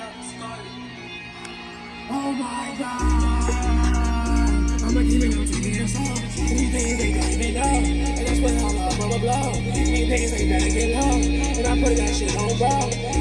Oh my god. I'm a demon on TV and so These things ain't gotta get low. And that's when all my mama blow. These things ain't gotta get low. And I put that shit on bro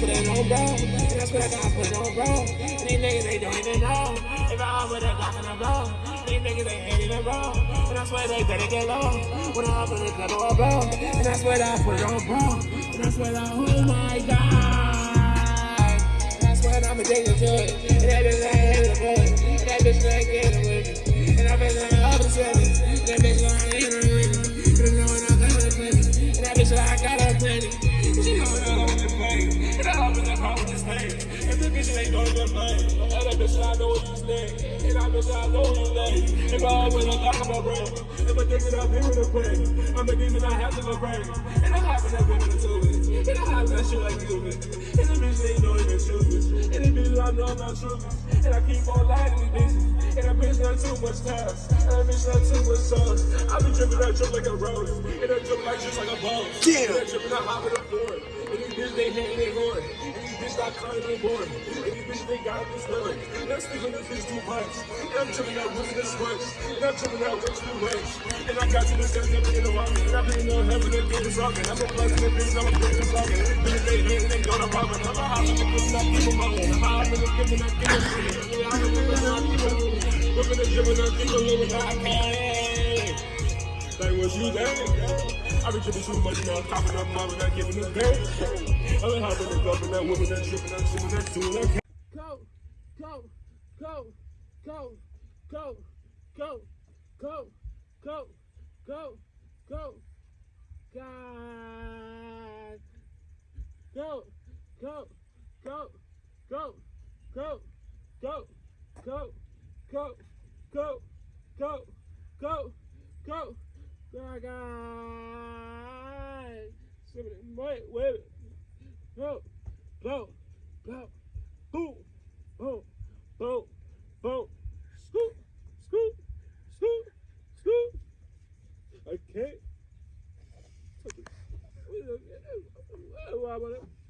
put it on, bro. And that's when I gotta put it on, bro. And these niggas, they don't even know. If I'm with a Glock and a blow. These niggas, ain't even bro. And I swear they better get low. When I put it on, bro. And that's when I put it on, bro. And that's when I, oh my god. That's where I'm addicted to it. And that bitch ain't hitting the. And that bitch ain't getting with me. And I bitch ain't up to in the car with this thing. And the bitch ain't going to play. And that bitch I know what you say. And I bitch I know you lay. If I always talk about brain. If I think that I'm here with a brain. I'm a demon, I have to go brain. And I happen to be in the two. And I have that shit like you. And the bitch ain't know even choose. And the bitch I know I'm not true. And I keep on lying to these bitches. And that bitch got too much time. And that bitch got too much sauce. I be dripping that drip like a rose. And that drip like just like a ball. Yeah. And that dripping out hop in the floor. Bitch, they hating, they going. And these bitches not calling, they boring. And these bitches, they got this willing. Next thing on this bitch too much. I'm tripping out with this much. And I'm tripping out with too much. And I got to the steps, never in the walk. And I've been on heaven, they're getting rockin'. I'm a plus, and bitch, I'm a bitch, I'm rockin'. Bitch, they hating, they going, I'm rockin'. I'm a hot, I'm a good, I'm giving my own. I'm a hot, I'm a good, I'm giving my own. I'm a hot, I'm a good, I'm giving my own. Look at the gym and I'm giving a little bit. Like, was? I been tripping too much now, topping up and not giving a pay. I been hopping and clubbing that woman that tripping that shit that doing that. Go, go, go, go, go, go, go, go, go, go, God. Go, go, go, go, go, go, go, go, go, go, go, go. God, God. Wait, wait. Go, go, go right with it. Blow, blow, blow, boom, boom, boom, boom, scoop, scoop, scoop, scoop. Okay. Why am I?